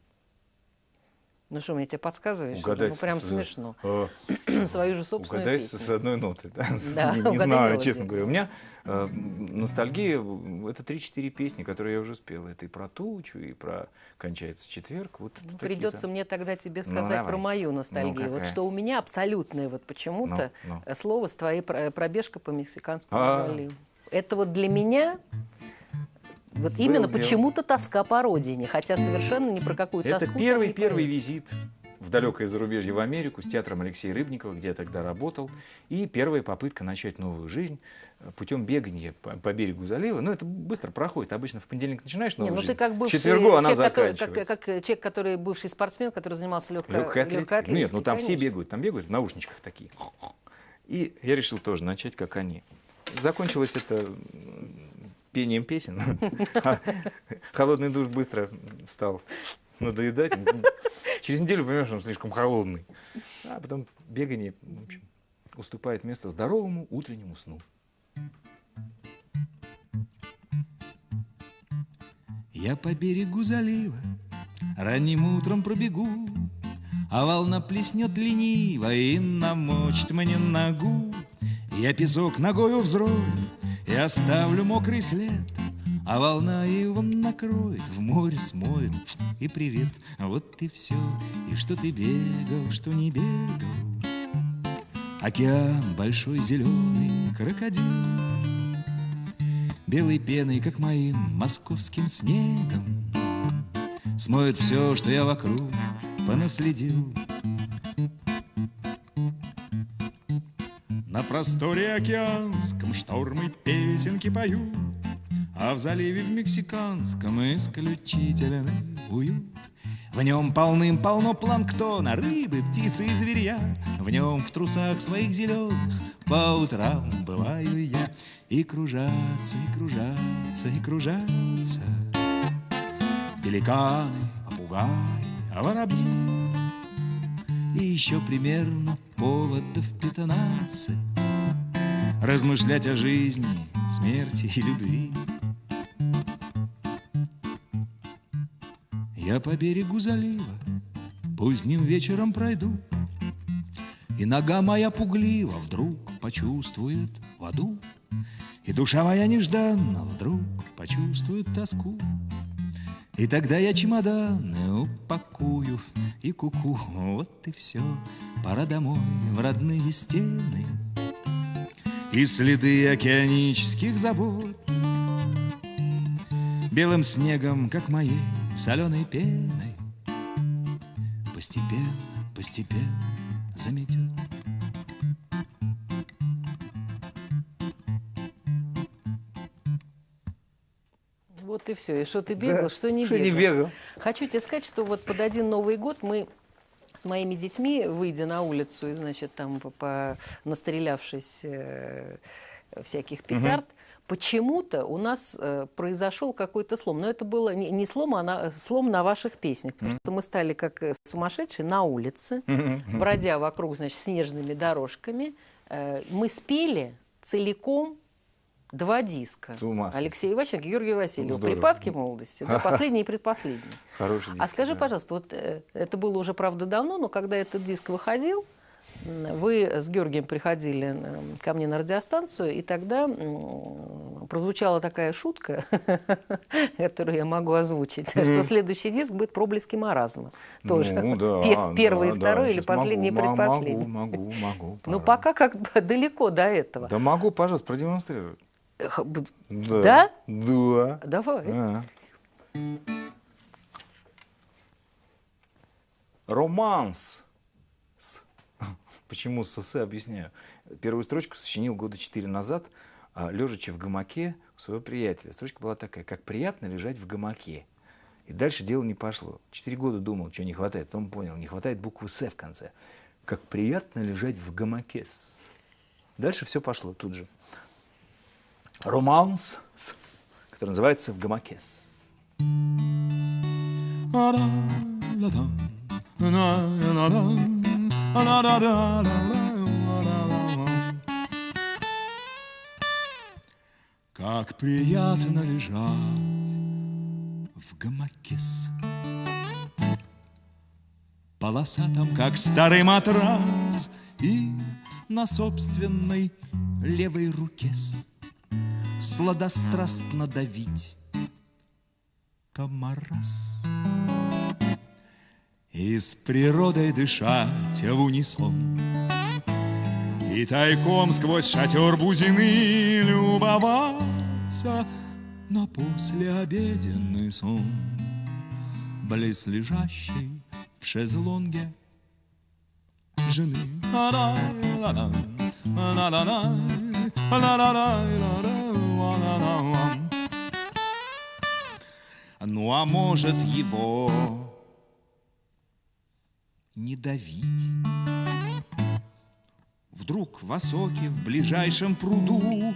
Ну что, мне тебе подсказываешь? угадать ну, прям с- смешно. э, Свою же собственную Угадать песню. с одной ноты, да? Да, не, не угадай знаю, мелодию. честно говоря. У меня э, ностальгия – это 3-4 песни, которые я уже спел. Это и про тучу, и про «Кончается четверг». Вот Ну, придется мне тогда тебе Ну, сказать давай. про мою Ну, ностальгию. вот какая? что у меня абсолютное вот почему-то Ну, ну. слово с твоей про- пробежкой по Мексиканскому А. заливу. Это вот для меня вот Был именно почему-то тоска по родине, хотя совершенно не про какую Это тоску. там первый первый визит в далекое зарубежье в Америку с театром Алексея Рыбникова, где я тогда работал. И первая попытка начать новую жизнь э, путем бегания по, по берегу залива. Ну, это быстро проходит. Обычно в понедельник начинаешь Не, новую ну ты жизнь. как К бывший четвергу она человек, который, как, заканчивается. как, э, человек, который бывший спортсмен, который занимался легкой, Легкой атлетикой. Нет, ну там все конечно. бегают, там бегают в наушничках такие. И я решил тоже начать, как они. Закончилось это пением песен. Холодный душ быстро стал надоедать. Через неделю понимаешь, он слишком холодный. А потом бегание, в общем, уступает место здоровому утреннему сну. Я по берегу залива ранним утром пробегу, А волна плеснет лениво и намочит мне ногу. Я песок ногою взрою и оставлю мокрый след, А волна его накроет, в море смоет, и привет, вот и все, и что ты бегал, что не бегал. Океан большой зеленый крокодил, Белой пеной, как моим московским снегом, Смоет все, что я вокруг понаследил. Просторе океанском штормы песенки поют, А в заливе в мексиканском исключительный уют. В нем полным-полно планктона, рыбы, птицы и зверя. В нем в трусах своих зеленых по утрам бываю я. И кружатся, и кружатся, и кружатся Пеликаны, попугаи, а воробьи И еще примерно поводов пятнадцать Размышлять о жизни, смерти и любви Я по берегу залива поздним вечером пройду И нога моя пуглива вдруг почувствует воду и душа моя нежданно вдруг почувствует тоску. И тогда я чемоданы упакую и куку. -ку. Вот и все, пора домой в родные стены. И следы океанических забот Белым снегом, как моей соленой пеной Постепенно, постепенно заметет. Вот и все. И что ты бегал, да, что не что бегал. не бегал. Хочу тебе сказать, что вот под один Новый год мы с моими детьми, выйдя на улицу и, значит, там, по, по, настрелявшись э, всяких петард, угу. почему-то у нас э, произошел какой-то слом. Но это было не, не слом, а на, слом на ваших песнях. Потому что мы стали как э, сумасшедшие на улице, бродя вокруг, значит, снежными дорожками. Э, мы спели целиком два диска. Алексей Иваченко, Георгий Васильев. Здорово. «Припадки молодости», да, последний и предпоследний. Хороший диск. А скажи, да. пожалуйста, вот э, это было уже, правда, давно, но когда этот диск выходил, вы с Георгием приходили ко мне на радиостанцию, и тогда прозвучала такая шутка, которую я могу озвучить, что следующий диск будет «Проблески маразма». Тоже ну, да, первый да, и второй, да, или последний и предпоследний. Могу, могу, могу. Ну, пока как бы далеко до этого. Да могу, пожалуйста, продемонстрировать. Да? Да? Да. Давай. А. Романс. С. Почему с «с» объясняю. Первую строчку сочинил года четыре назад, а, лежачи в гамаке у своего приятеля. Строчка была такая, как приятно лежать в гамаке. И дальше дело не пошло. Четыре года думал, что не хватает. Потом понял, не хватает буквы «С» в конце. Как приятно лежать в гамаке. Дальше все пошло тут же романс, который называется «В гамакес». Как приятно лежать в гамакес Полосатом, как старый матрас И на собственной левой руке сладострастно давить комарас. И с природой дышать в унисон, И тайком сквозь шатер бузины любоваться На послеобеденный сон, Близ лежащей в шезлонге жены. Ну а может его не давить? Вдруг в осоке в ближайшем пруду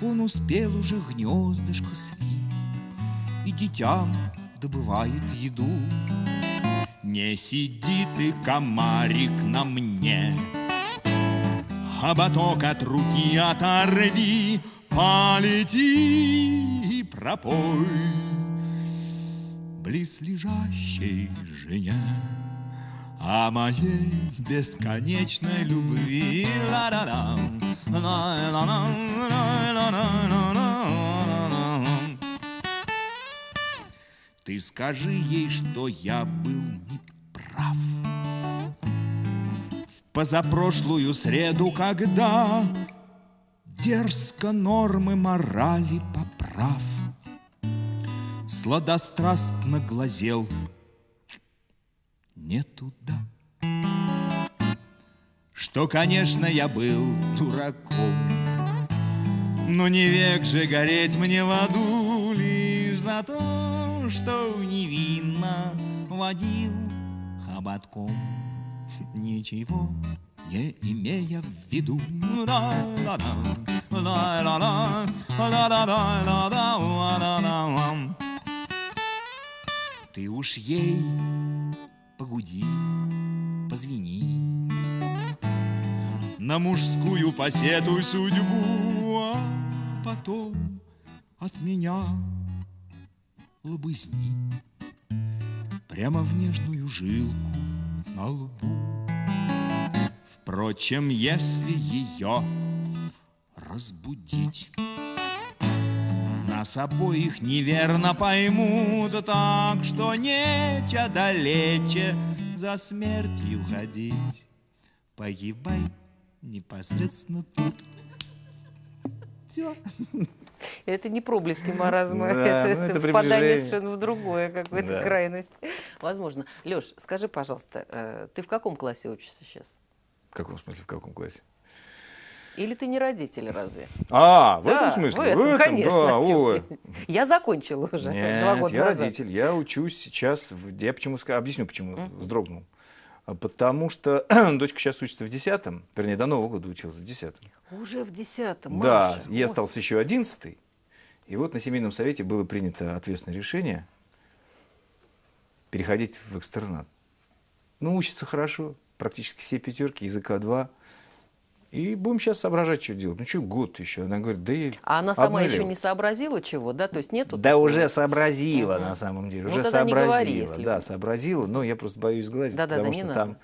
Он успел уже гнездышко свить И детям добывает еду. Не сиди ты, комарик, на мне, Хоботок от руки оторви, Полети и пропой Близ лежащей жене О моей бесконечной любви. Ты скажи ей, что я был неправ В позапрошлую среду, когда Дерзко нормы морали поправ Сладострастно глазел. Не туда Что, конечно, я был дураком. Но не век же гореть мне в аду Лишь за то, что невинно водил хоботком. Ничего не имея в виду. Ты уж ей погуди, позвени, На мужскую посетуй судьбу, А потом от меня лобызни Прямо в нежную жилку на лбу. Впрочем, если ее разбудить, Нас обоих неверно поймут, Так что нече далече за смертью ходить. Погибай непосредственно тут. Все. Это не проблески маразма, Да, это, ну, это впадание совершенно в другое, какую-то Да. крайность. Возможно. Леш, скажи, пожалуйста, э, ты в каком классе учишься сейчас? В каком смысле, в каком классе? Или ты не родитель разве? А, в Да, этом смысле? в этом, конечно. да, ой. Я закончила уже Нет, два года я назад. родитель. Я учусь сейчас. в- Я почему объясню, почему вздрогнул. А Потому что дочка сейчас учится в 10 вернее, до Нового года училась в 10 Уже в десятом, Да, Маша. ей остался еще 11 И вот на семейном совете было принято ответственное решение переходить в экстернат. Ну, учится хорошо, практически все пятерки, языка 2. И будем сейчас соображать, что делать. Ну, что год еще? Она говорит, да и А она сама еще не сообразила чего, да? То есть нету Да такого? уже сообразила Мгм. на самом деле, Ну, уже не говори, сообразила. если да, вы- сообразила, но я просто боюсь сглазить, Да-да-да, потому не что надо. там,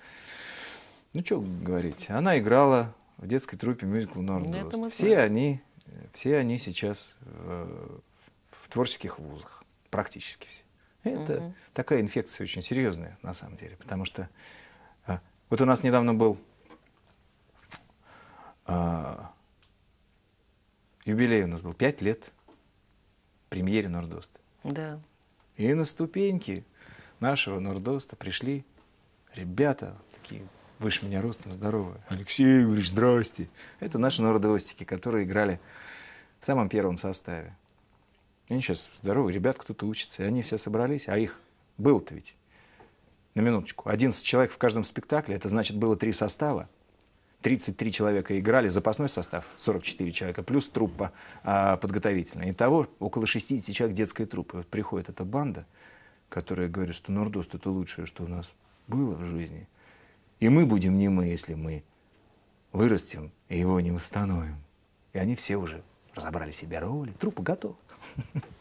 ну что говорить, она играла в детской труппе мюзикл Ну, Нордост. Все знаем. они, все они сейчас э, в творческих вузах, практически все. Это Мгм. такая инфекция очень серьезная на самом деле, потому что а, вот у нас недавно был а, юбилей у нас был, пять лет премьере Нордоста. Да. И на ступеньки нашего Нордоста пришли ребята, такие выше меня ростом, здоровые. Алексей Игоревич, здрасте. Это наши нордостики, которые играли в самом первом составе. Они сейчас здоровые, ребят кто-то учится, и они все собрались, а их было-то ведь, на минуточку, 11 человек в каждом спектакле, это значит было три состава, 33 человека играли, запасной состав 44 человека, плюс труппа а, подготовительная. Итого около 60 человек детской труппы. Вот приходит эта банда, которая говорит, что Нордост это лучшее, что у нас было в жизни. И мы будем не мы, если мы вырастем и его не восстановим. И они все уже разобрали себе роли, труппа готова.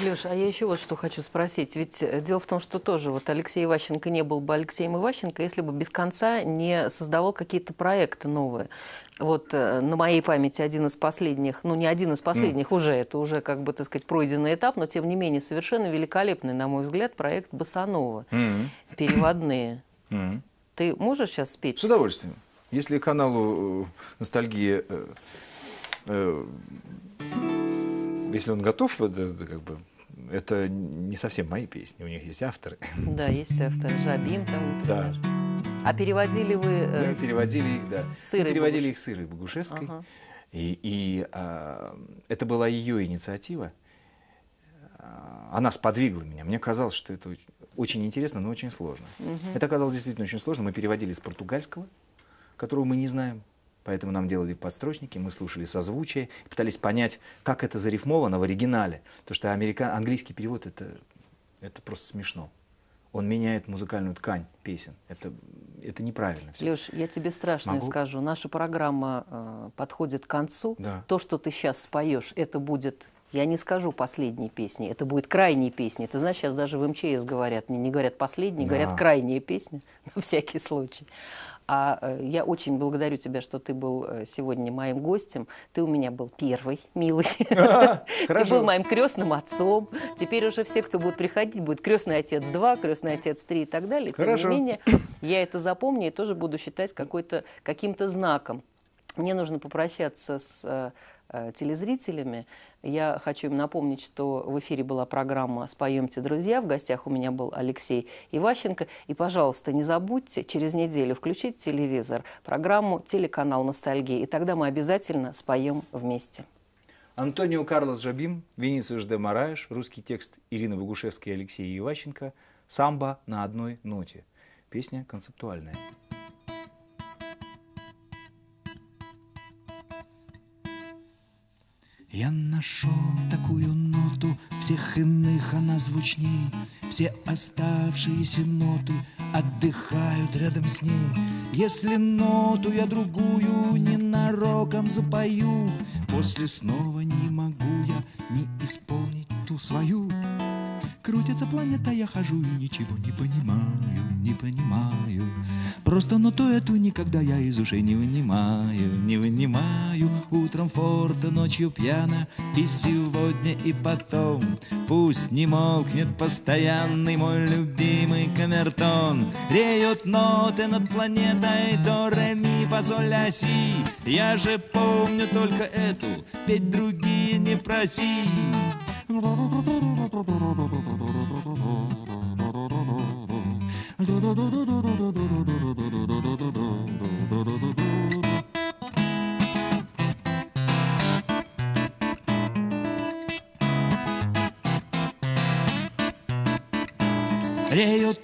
Леша, а я еще вот что хочу спросить. Ведь э, дело в том, что тоже вот Алексей Иващенко не был бы Алексеем Иващенко, если бы без конца не создавал какие-то проекты новые. Вот э, на моей памяти один из последних, ну не один из последних уже, это уже как бы, так сказать, пройденный этап, но тем не менее совершенно великолепный, на мой взгляд, проект Басанова. Переводные. Мгм. Ты можешь сейчас спеть? С удовольствием. Если каналу э, «Ностальгия», если он готов, это, это как бы, это не совсем мои песни, у них есть авторы. Да, есть автор Жабим там, Да. например. А переводили вы... э, Мы с- переводили их, да. с Ирой Мы переводили Богуш- их с Ирой Богушевской. Ага. И, и, а, это была ее инициатива. А, Она сподвигла меня. Мне казалось, что это очень- интересно, но очень сложно. Это оказалось действительно очень сложно. Мы переводили с португальского, которого мы не знаем. Поэтому нам делали подстрочники, мы слушали созвучие, пытались понять, как это зарифмовано в оригинале. Потому что американ... английский перевод это, это просто смешно. Он меняет музыкальную ткань песен. Это, это неправильно. Все. Леш, я тебе страшное Могу? скажу. Наша программа э, подходит к концу. Да. То, что ты сейчас споешь, это будет, я не скажу последней песни, это будет крайней песни. Ты знаешь, сейчас даже в МЧС говорят, не, не говорят последней, Да. говорят крайняя песня, на всякий случай. А э, я очень благодарю тебя, что ты был э, сегодня моим гостем. Ты у меня был первый, милый. Ты был моим крестным отцом. Теперь уже все, кто будет приходить, будет крестный отец 2, крестный отец 3 и так далее. Тем не менее, я это запомню и тоже буду считать каким-то знаком. Мне нужно попрощаться с э, телезрителями. Я хочу им напомнить, что в эфире была программа «Споемте, друзья». В гостях у меня был Алексей Иващенко. И, пожалуйста, не забудьте через неделю включить телевизор, программу «Телеканал Ностальгии». И тогда мы обязательно споем вместе. Антонио Карлос Жабим, Венисиус де Мараеш, русский текст Ирины Богушевской и Алексея Иващенко, «Самбо на одной ноте». Песня концептуальная. Я нашел такую ноту, всех иных она звучней. Все оставшиеся ноты отдыхают рядом с ней. Если ноту я другую ненароком запою, После снова не могу я не исполнить ту свою. Крутится планета, я хожу и ничего не понимаю, не понимаю. Просто ноту эту никогда я из ушей не вынимаю, не вынимаю. Утром форта, ночью пьяно, и сегодня, и потом. Пусть не молкнет постоянный мой любимый камертон. Реют ноты над планетой до ре ми фа соль. Я же помню только эту, петь другие не проси. Реют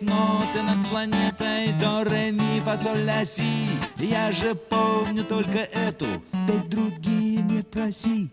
ноты над планетой до ре ми фа соль ля си. Я же помню только эту, петь другие не проси.